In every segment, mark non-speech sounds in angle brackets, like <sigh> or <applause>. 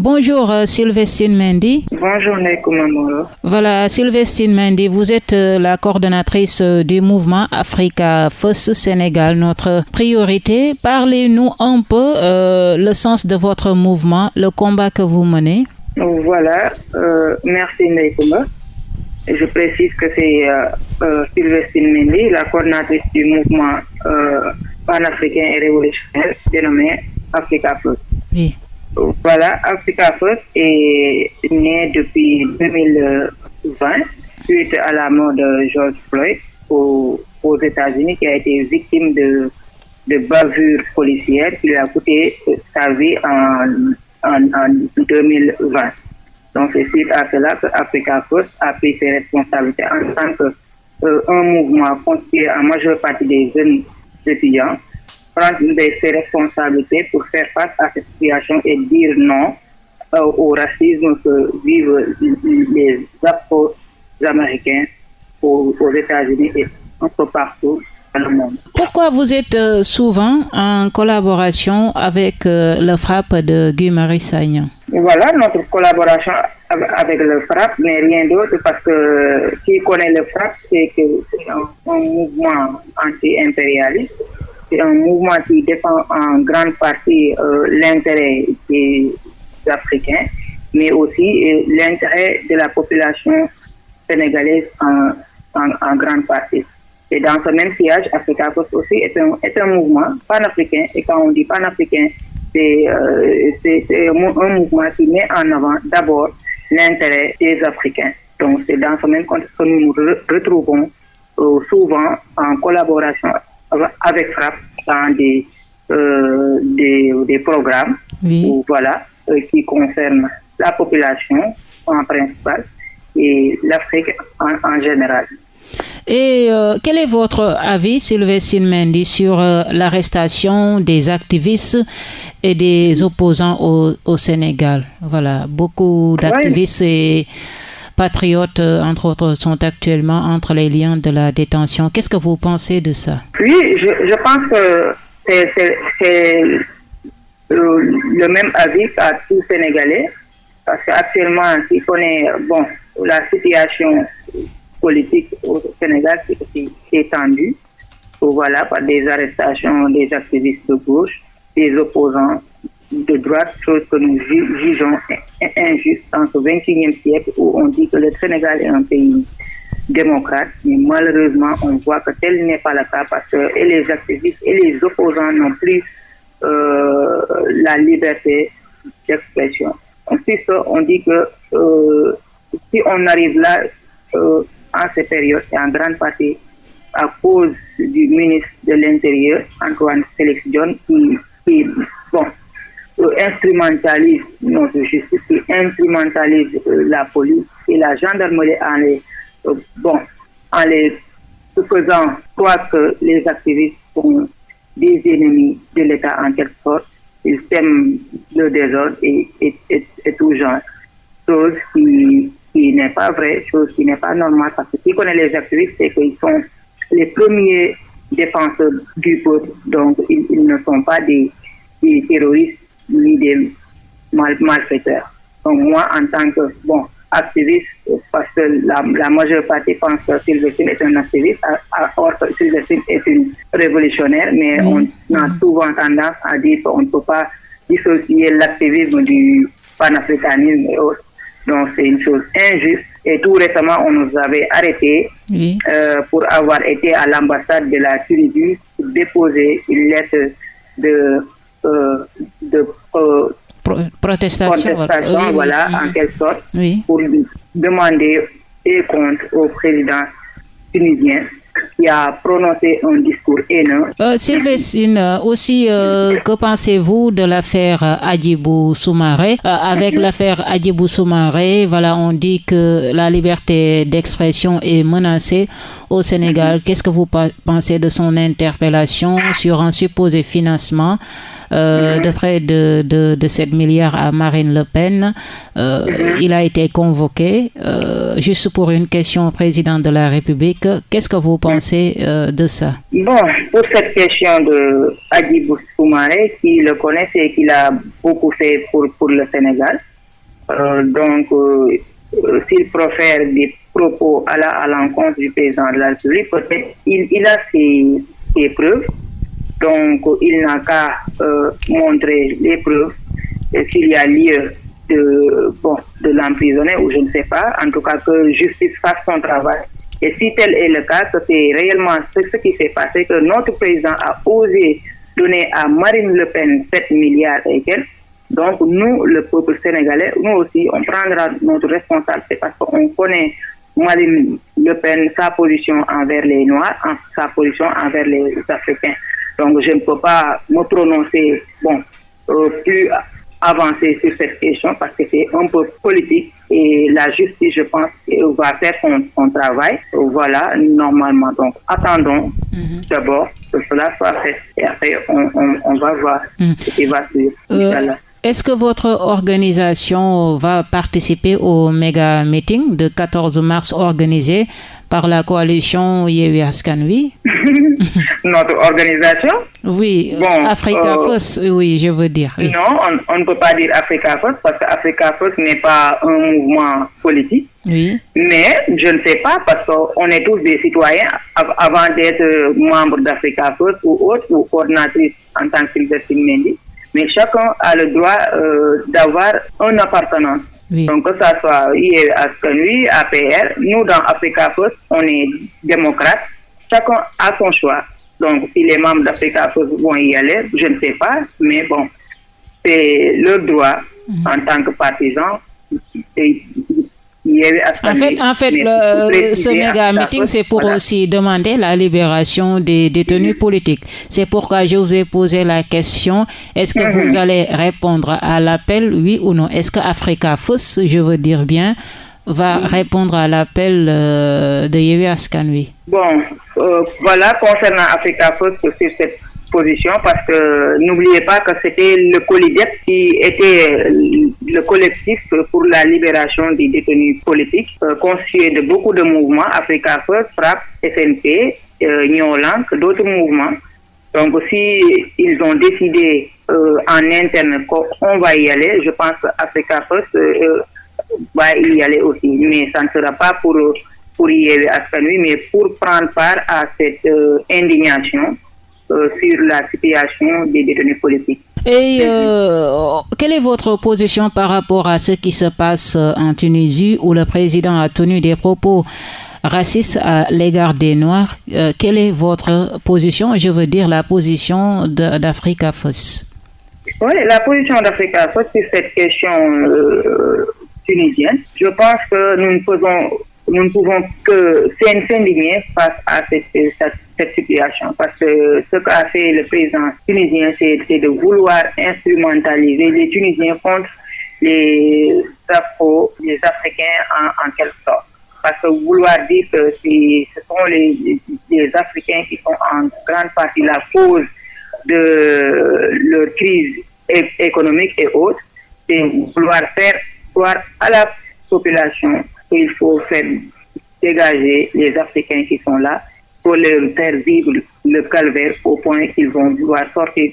Bonjour euh, Sylvestine Mendy. Bonjour Nekoumamoro. Voilà, Sylvestine Mendy, vous êtes euh, la coordonnatrice euh, du mouvement Africa First Sénégal, notre priorité. Parlez-nous un peu le sens de votre mouvement, le combat que vous menez. Voilà, merci Nekouma. Je précise que c'est Sylvestine Mendy, la coordonnatrice du mouvement panafricain et révolutionnaire dénommé Africa First. Oui. Voilà, Africa First est né depuis 2020 suite à la mort de George Floyd aux, États-Unis qui a été victime de, de bavures policières qui lui a coûté sa vie en, en, 2020. Donc c'est suite à cela que Africa First a pris ses responsabilités en tant que euh, un mouvement constitué en majeure partie des jeunes étudiants prendre ses responsabilités pour faire face à cette situation et dire non euh, au racisme que vivent les Afro-Américains aux, États-Unis et un peu partout dans le monde. Pourquoi vous êtes euh, souvent en collaboration avec euh, le FRAP de Guy Marie Sagnan Voilà, notre collaboration avec le FRAP n'est rien d'autre parce que qui connaît le FRAP, c'est un mouvement anti-impérialiste c'est un mouvement qui défend en grande partie euh, l'intérêt des Africains, mais aussi euh, l'intérêt de la population sénégalaise en, en, grande partie. Et dans ce même sillage, Africa Post aussi est un, est un mouvement panafricain. Et quand on dit panafricain, c'est euh, un, mouvement qui met en avant d'abord l'intérêt des Africains. Donc c'est dans ce même contexte que nous nous retrouvons souvent en collaboration avec FRAP dans des, euh, des, des, programmes. Voilà, euh, qui concernent la population en principal et l'Afrique en, général. Et euh, quel est votre avis, Sylvestine Mendy, sur l'arrestation des activistes et des opposants au, au Sénégal? Voilà, beaucoup d'activistes et patriotes, euh, entre autres, sont actuellement entre les liens de la détention. Qu'est-ce que vous pensez de ça? Oui, je, pense que c'est le même avis à tous Sénégalais, parce qu'actuellement, si on est, bon, la situation politique au Sénégal est tendue, voilà, par des arrestations des activistes de gauche, des opposants de droite, chose que nous jugeons injuste en ce 21e siècle où on dit que le Sénégal est un pays démocrate, mais malheureusement, on voit que tel n'est pas le cas parce que et les activistes et les opposants n'ont plus euh, la liberté d'expression. Ensuite, on dit que euh, si on arrive là, euh, en cette période, et en grande partie à cause du ministre de l'Intérieur, Antoine Félix John, qui, qui bon, instrumentalise notre justice, qui instrumentalise euh, la police et la gendarmerie en les, euh, bon, en les faisant croire que les activistes sont des ennemis de l'État en quelque sorte. Ils sèment le désordre et, tout genre. Chose qui, qui n'est pas vraie, chose qui n'est pas normale, parce que qui connaît les activistes, c'est qu'ils sont les premiers défenseurs du peuple, donc ils, ne sont pas des terroristes ni des mal, malfaiteurs. Donc moi, en tant que bon activiste, parce que la, la majeure partie pense que Sylvestine est un activiste, or Sylvestine est une révolutionnaire, mais on a souvent tendance à dire qu'on ne peut pas dissocier l'activisme du panafricanisme et autres. Donc c'est une chose injuste. Et tout récemment, on nous avait arrêtés euh, pour avoir été à l'ambassade de la Tunisie pour déposer une lettre de euh, de euh, protestation, voilà, en quelque sorte, pour demander des comptes au président tunisien qui a prononcé un discours haineux. Euh, Sylvestine, euh, aussi, euh, que pensez-vous de l'affaire Adjibou Soumaré? Avec mhm. l'affaire Adjibou Soumaré, voilà, on dit que la liberté d'expression est menacée au Sénégal. Mhm. Qu'est-ce que vous pensez de son interpellation sur un supposé financement mhm. de près de, de, de, 7 milliards à Marine Le Pen? Il a été convoqué juste pour une question au président de la République. Qu'est-ce que vous pensez pensez de ça Bon, pour cette question de Adibou Soumaré, qui le connaissait et qui a beaucoup fait pour, pour le Sénégal, donc s'il profère des propos à l'encontre du président de la peut-être il, a ses, ses, preuves. Donc, il n'a qu'à euh, montrer les preuves s'il y a lieu de, bon, de l'emprisonner ou je ne sais pas. En tout cas, que justice fasse son travail. Et si tel est le cas, c'est réellement ce qui s'est passé, que notre président a osé donner à Marine Le Pen 7 milliards et donc nous, le peuple sénégalais, nous aussi, on prendra notre responsabilité parce qu'on connaît Marine Le Pen, sa position envers les Noirs, sa position envers les Africains. Donc je ne peux pas me prononcer bon, euh, plus avancé sur cette question parce que c'est un peu politique et la justice, je pense, va faire son, travail. Voilà, normalement. Donc attendons d'abord que cela soit fait et après on, va voir ce qui va suivre. Euh, est-ce que votre organisation va participer au méga meeting de 14 mars organisé par la coalition Yewi Askanwi <laughs> <laughs> Notre organisation Oui, Africa euh, oui, je veux dire. Non, on, ne peut pas dire Africa First parce qu'Africa First n'est pas un mouvement politique. Oui. Mais je ne sais pas parce qu'on est tous des citoyens avant d'être membre d'Africa First ou autre ou coordinatrice en tant que Sylvester Mendy mais chacun a le droit euh, d'avoir un appartenance. Donc, que ça soit IE Askanui, APR, nous dans Africa First, on est démocrate. Chacun a son choix. Donc, si les membres d'Africa vont y aller, je ne sais pas, mais bon, c'est leur droit mhm. en tant que partisan. En fait, en fait ce méga meeting, c'est pour aussi demander la libération des détenus politiques. C'est pourquoi je vous ai posé la question est-ce que vous mhm. allez répondre à l'appel, oui ou non? Est-ce que Africa Fos, je veux dire bien, va répondre à l'appel euh, de Yewi Askanui Bon, euh, voilà, concernant Africa Fos, c'est cette position parce que n'oubliez pas que c'était le COLIDEP qui était le collectif pour la libération des détenus politiques, euh, constitué de beaucoup de mouvements, Africa First, FRAP, FNP, euh, d'autres mouvements. Donc si ils ont décidé euh, en interne qu'on va y aller, je pense qu'Africa First va y aller aussi. Mais ça ne sera pas pour, pour y aller à mais pour prendre part à cette indignation euh, sur la situation des détenus politiques. Et euh, quelle est votre position par rapport à ce qui se passe euh, en Tunisie où le président a tenu des propos racistes à l'égard des Noirs? Quelle est votre position? Je veux dire la position d'Africa Foss. Oui, la position d'Africa Foss sur cette question Je pense que nous ne pouvons que s'indigner face à cette, situation. Parce que ce qu'a fait le président tunisien, c'est de vouloir instrumentaliser les Tunisiens contre les Africains en, quelque sorte. Parce que vouloir dire que ce sont les, les, Africains qui sont en grande partie la cause de leur crise économique et autres, c'est vouloir faire à la population il faut faire dégager les Africains qui sont là pour leur faire vivre le calvaire au point qu'ils vont vouloir sortir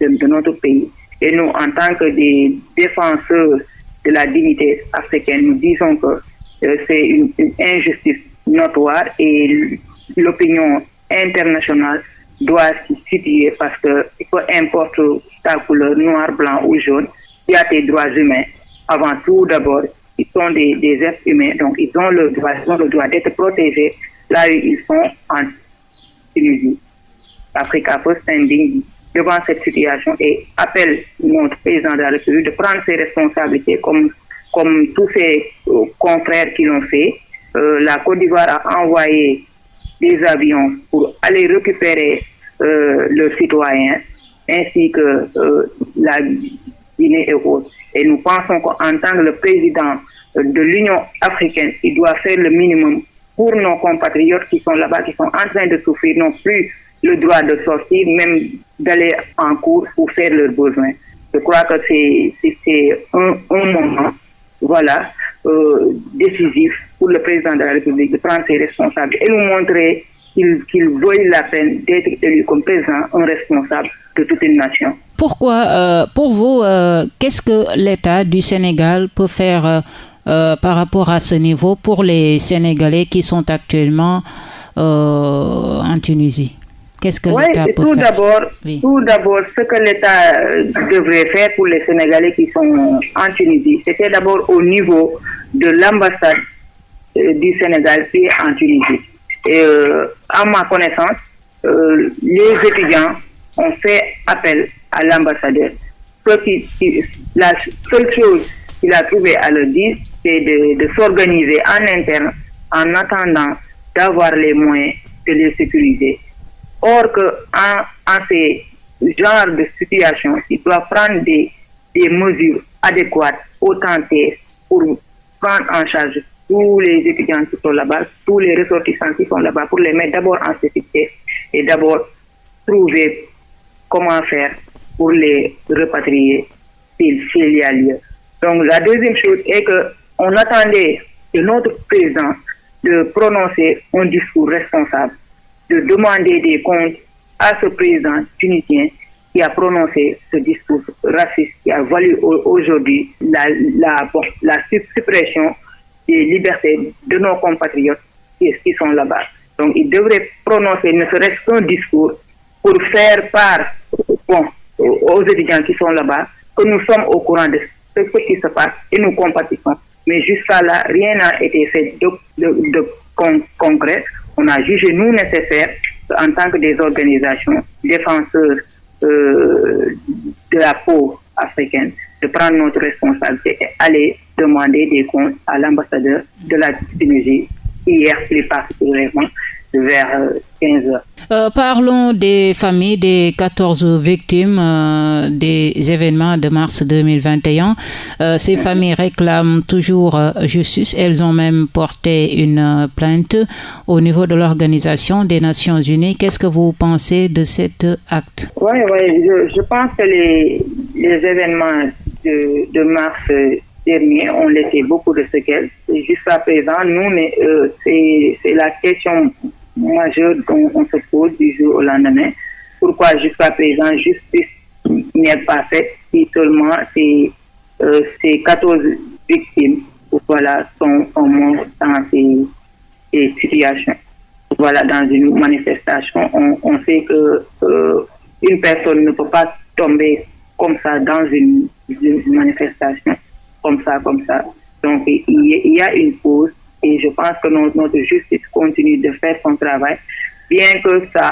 de, notre pays. Et nous, en tant que des défenseurs de la dignité africaine, nous disons que euh, c'est une, injustice notoire et l'opinion internationale doit s'y situer parce que peu importe ta couleur, noir, blanc ou jaune, il y a tes droits humains. Avant tout, d'abord, ils sont des, êtres humains, donc ils ont le droit, le d'être protégés là où ils sont en Tunisie. Africa Post indigne devant cette situation et appelle notre président de la République de prendre ses responsabilités comme, comme tous ses euh, confrères qui l'ont fait. Euh, la Côte d'Ivoire a envoyé des avions pour aller récupérer euh, leurs citoyens ainsi que la Et nous pensons qu'en tant que le président de l'Union africaine, il doit faire le minimum pour nos compatriotes qui sont là-bas, qui sont en train de souffrir, non plus le droit de sortir, même d'aller en cours pour faire leurs besoins. Je crois que c'est un, un, moment voilà, euh, décisif pour le président de la République de prendre ses responsabilités et nous montrer qu'il qu veuille la peine d'être élu comme président, un responsable de toute une nation. Pourquoi, euh, pour vous, euh, qu'est-ce que l'État du Sénégal peut faire euh, par rapport à ce niveau pour les Sénégalais qui sont actuellement en Tunisie? Qu'est-ce que l'État peut tout faire? d'abord, Oui. Tout d'abord, ce que l'État devrait faire pour les Sénégalais qui sont en Tunisie, c'était d'abord au niveau de l'ambassade du Sénégal qui est en Tunisie. Et euh, à ma connaissance, euh, les étudiants ont fait appel à l'ambassadeur. La seule chose qu'il a trouvé à leur dire, c'est de, s'organiser en interne en attendant d'avoir les moyens de les sécuriser. Or que en, en ces genres de situations, il doit prendre des, des mesures adéquates, authentiques, pour prendre en charge tous les étudiants qui sont là-bas, tous les ressortissants qui sont là-bas, pour les mettre d'abord en sécurité et d'abord trouver comment faire pour les repatrier s'il y a lieu. Donc la deuxième chose est que on attendait de notre président de prononcer un discours responsable, de demander des comptes à ce président tunisien qui a prononcé ce discours raciste qui a valu au- aujourd'hui la, suppression des libertés de nos compatriotes qui, sont là-bas. Donc il devrait prononcer ne serait-ce qu'un discours pour faire part aux étudiants qui sont là-bas que nous sommes au courant de ce qui se passe et nous compatissons. Mais jusqu'à là, rien n'a été fait de, de, de con- concret. On a jugé nous nécessaire en tant que des organisations défenseurs euh, de la peau africaine de prendre notre responsabilité et aller demander des comptes à l'ambassadeur de la Tunisie hier plus particulièrement vers euh, 15 heures. Euh, parlons des familles des 14 victimes euh, des événements de mars 2021. Euh, ces familles réclament toujours euh, justice. Elles ont même porté une euh, plainte au niveau de l'Organisation des Nations Unies. Qu'est-ce que vous pensez de cet acte? Oui, oui, je, je pense que les, les événements de, de mars euh, dernier ont laissé beaucoup de séquelles. Et Jusqu'à présent, nous, euh, c'est la question majeure dont on se pose du jour au lendemain. Pourquoi jusqu'à présent, justice n'est pas faite si seulement ces, euh, ces 14 victimes voilà, sont, sont mortes dans ces, situations voilà, dans une manifestation, on, on sait que euh, une personne ne peut pas tomber comme ça dans une manifestation, comme ça, comme ça. Donc, il y, a une pause et je pense que notre, justice continue de faire son travail, bien que ça,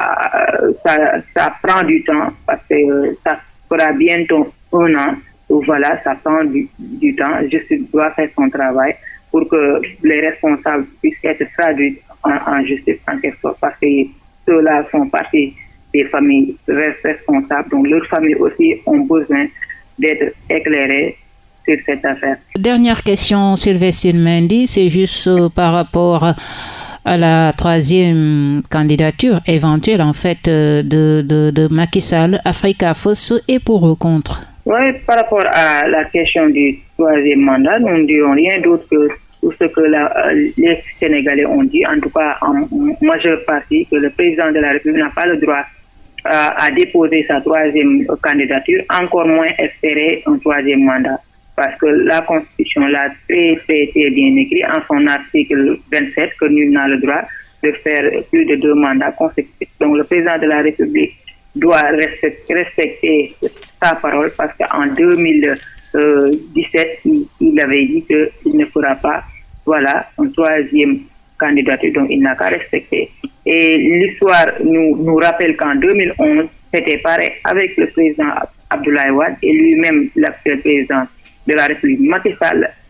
ça, ça prend du temps, parce que euh, ça fera bientôt un an. Donc, voilà, ça prend du, du temps. Justice doit faire son travail pour que les responsables puissent être traduits en, en justice en quelque sorte, parce que ceux-là font partie des familles responsables. Donc, leurs familles aussi ont besoin d'être éclairées sur cette affaire. Dernière question, Sylvestine Mendy, c'est juste euh, par rapport à la troisième candidature éventuelle en fait euh, de, de, de Macky Sall, Africa Fosse et pour ou contre? Oui, par rapport à la question du troisième mandat, nous ne dirons rien d'autre que tout ce que la, euh, les Sénégalais ont dit, en tout cas en majeure partie, que le président de la République n'a pas le droit à déposer sa troisième candidature, encore moins espérer un troisième mandat. Parce que la Constitution l'a très, très, bien écrit en son article 27 que nul n'a le droit de faire plus de deux mandats consécutifs. Donc le président de la République doit respecter sa parole parce qu'en 2017, il, il, avait dit qu'il ne fera pas voilà, un troisième candidature, donc il n'a qu'à respecter. Et l'histoire nous, nous rappelle qu'en 2011, c'était pareil avec le président Abdoulaye Wade et lui-même, l'actuel président de la République, Macky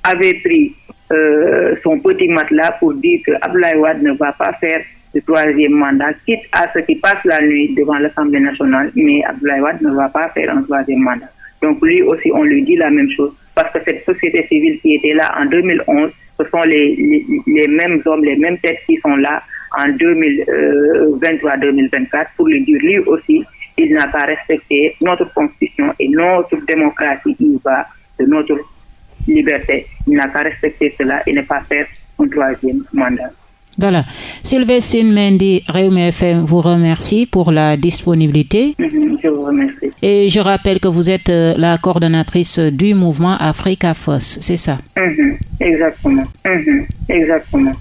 avait pris euh, son petit matelas pour dire que Abdoulaye ne va pas faire le troisième mandat, quitte à ce qu'il passe la nuit devant l'Assemblée nationale, mais Abdoulaye ne va pas faire un troisième mandat. Donc lui aussi, on lui dit la même chose, parce que cette société civile qui était là en 2011, ce sont les, mêmes hommes, les mêmes têtes qui sont là en 2023-2024 pour lui dire lui aussi, il n'a pas respecté notre constitution et notre démocratie, il va de notre liberté. Il n'a qu'à respecter cela et ne pas faire un troisième mandat. Voilà. Sylvestine Mendy, Réumi FM vous remercie pour la disponibilité. Mhm, je vous remercie. Et je rappelle que vous êtes euh, la coordonnatrice du mouvement Africa Foss, c'est ça? Mhm, Exactement. Mhm, exactement.